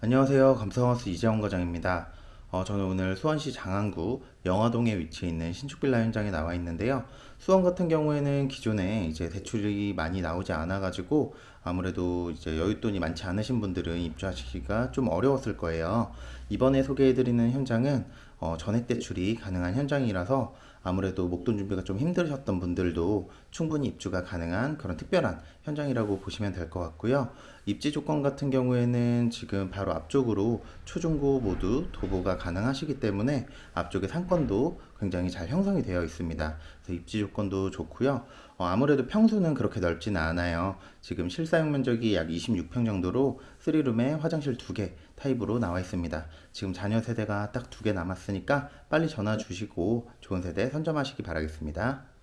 안녕하세요. 감성하우스 이재원 과장입니다. 어, 저는 오늘 수원시 장안구 영화동에 위치해 있는 신축 빌라 현장에 나와 있는데요. 수원 같은 경우에는 기존에 이제 대출이 많이 나오지 않아 가지고 아무래도 이제 여윳돈이 많지 않으신 분들은 입주하시기가 좀 어려웠을 거예요. 이번에 소개해 드리는 현장은 어, 전액 대출이 가능한 현장이라서 아무래도 목돈 준비가 좀 힘드셨던 분들도 충분히 입주가 가능한 그런 특별한 현장이라고 보시면 될 것 같고요. 입지 조건 같은 경우에는 지금 바로 앞쪽으로 초중고 모두 도보가 가능하시기 때문에 앞쪽에 상 권도 굉장히 잘 형성이 되어 있습니다. 그래서 입지 조건도 좋고요. 어, 아무래도 평수는 그렇게 넓지는 않아요. 지금 실사용 면적이 약 26평 정도로 3룸에 화장실 2개 타입으로 나와 있습니다. 지금 자녀 세대가 딱두개 남았으니까 빨리 전화 주시고 좋은 세대 선점하시기 바라겠습니다.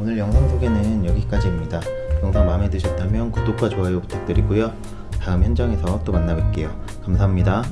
오늘 영상 소개는 여기까지입니다. 영상 마음에 드셨다면 구독과 좋아요 부탁드리고요. 다음 현장에서 또 만나 뵐게요. 감사합니다.